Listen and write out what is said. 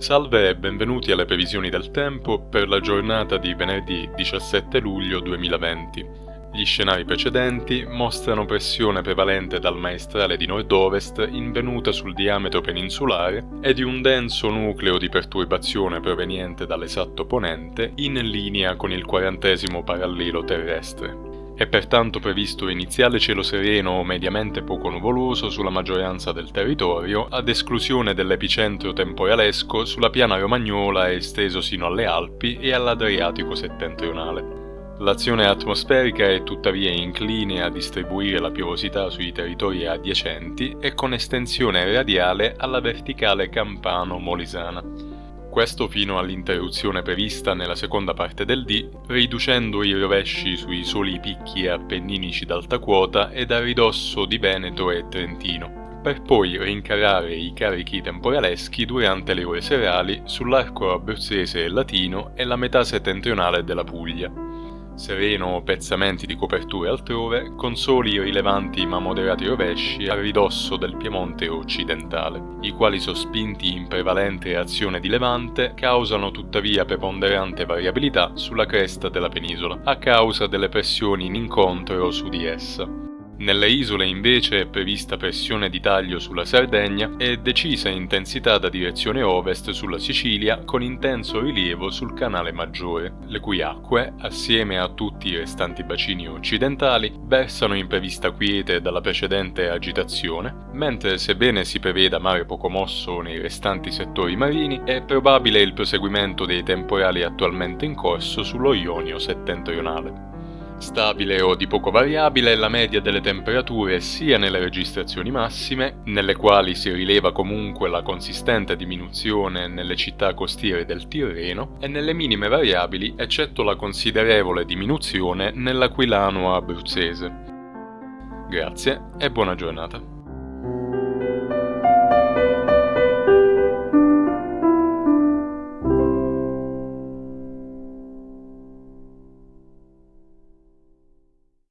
Salve e benvenuti alle previsioni del tempo per la giornata di venerdì 17 luglio 2020. Gli scenari precedenti mostrano pressione prevalente dal maestrale di nord-ovest in venuta sul diametro peninsulare e di un denso nucleo di perturbazione proveniente dall'esatto ponente in linea con il quarantesimo parallelo terrestre. È pertanto previsto iniziale cielo sereno o mediamente poco nuvoloso sulla maggioranza del territorio, ad esclusione dell'epicentro temporalesco sulla piana romagnola esteso sino alle Alpi e all'Adriatico settentrionale. L'azione atmosferica è tuttavia incline a distribuire la piovosità sui territori adiacenti e con estensione radiale alla verticale campano-molisana questo fino all'interruzione prevista nella seconda parte del D, riducendo i rovesci sui soli picchi appenninici d'alta quota ed a ridosso di Veneto e Trentino, per poi rincarare i carichi temporaleschi durante le ore serali sull'arco abruzzese e latino e la metà settentrionale della Puglia sereno pezzamenti di coperture altrove, con soli rilevanti ma moderati rovesci a ridosso del Piemonte occidentale, i quali sospinti in prevalente azione di levante causano tuttavia preponderante variabilità sulla cresta della penisola, a causa delle pressioni in incontro su di essa. Nelle isole invece è prevista pressione di taglio sulla Sardegna e decisa intensità da direzione ovest sulla Sicilia con intenso rilievo sul canale Maggiore, le cui acque, assieme a tutti i restanti bacini occidentali, versano in prevista quiete dalla precedente agitazione, mentre sebbene si preveda mare poco mosso nei restanti settori marini, è probabile il proseguimento dei temporali attualmente in corso sullo Ionio settentrionale. Stabile o di poco variabile è la media delle temperature sia nelle registrazioni massime, nelle quali si rileva comunque la consistente diminuzione nelle città costiere del Tirreno, e nelle minime variabili, eccetto la considerevole diminuzione nell'Aquilano abruzzese. Grazie e buona giornata.